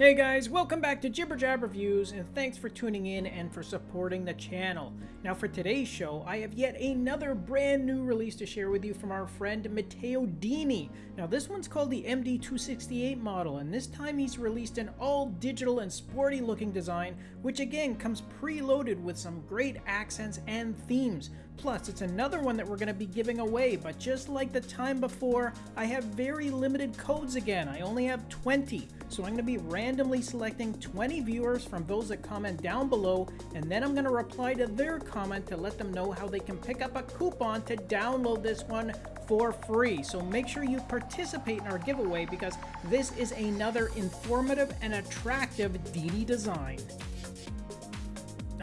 Hey guys, welcome back to Jibber Jab Reviews, and thanks for tuning in and for supporting the channel. Now for today's show, I have yet another brand new release to share with you from our friend Matteo Dini. Now this one's called the MD268 model, and this time he's released an all-digital and sporty looking design, which again comes preloaded with some great accents and themes. Plus, it's another one that we're going to be giving away, but just like the time before, I have very limited codes again. I only have 20, so I'm going to be randomly selecting 20 viewers from those that comment down below, and then I'm going to reply to their comment to let them know how they can pick up a coupon to download this one for free. So make sure you participate in our giveaway because this is another informative and attractive Dini design.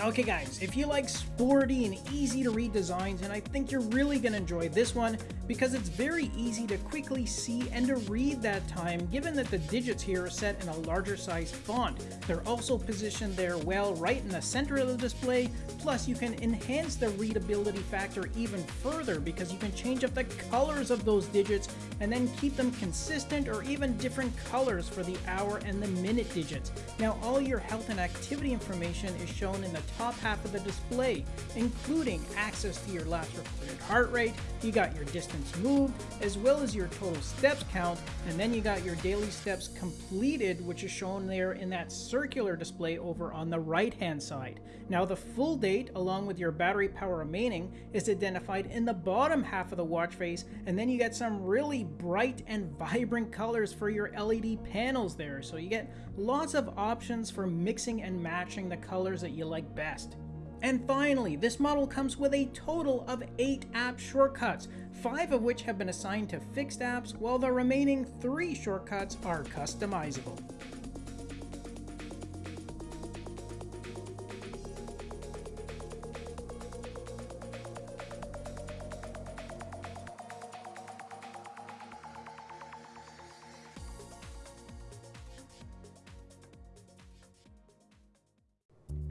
Okay guys, if you like sporty and easy to read designs, and I think you're really going to enjoy this one because it's very easy to quickly see and to read that time given that the digits here are set in a larger size font. They're also positioned there well right in the center of the display, plus you can enhance the readability factor even further because you can change up the colors of those digits and then keep them consistent or even different colors for the hour and the minute digits. Now all your health and activity information is shown in the top half of the display, including access to your last recorded heart rate, you got your distance moved, as well as your total steps count, and then you got your daily steps completed, which is shown there in that circular display over on the right hand side. Now the full date, along with your battery power remaining, is identified in the bottom half of the watch face, and then you get some really bright and vibrant colors for your LED panels there, so you get lots of options for mixing and matching the colors that you like best. And finally, this model comes with a total of 8 app shortcuts, 5 of which have been assigned to fixed apps, while the remaining 3 shortcuts are customizable.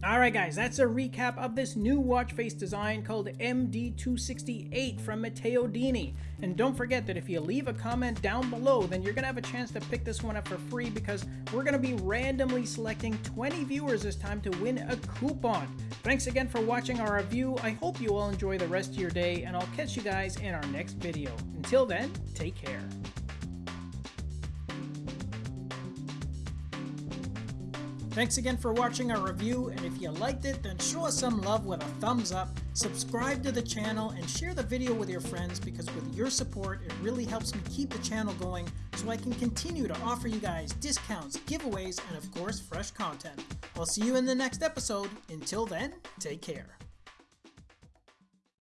Alright guys, that's a recap of this new watch face design called MD268 from Matteo Dini. And don't forget that if you leave a comment down below, then you're going to have a chance to pick this one up for free because we're going to be randomly selecting 20 viewers this time to win a coupon. Thanks again for watching our review. I hope you all enjoy the rest of your day and I'll catch you guys in our next video. Until then, take care. Thanks again for watching our review, and if you liked it, then show us some love with a thumbs up, subscribe to the channel, and share the video with your friends because with your support, it really helps me keep the channel going so I can continue to offer you guys discounts, giveaways, and of course, fresh content. I'll see you in the next episode. Until then, take care.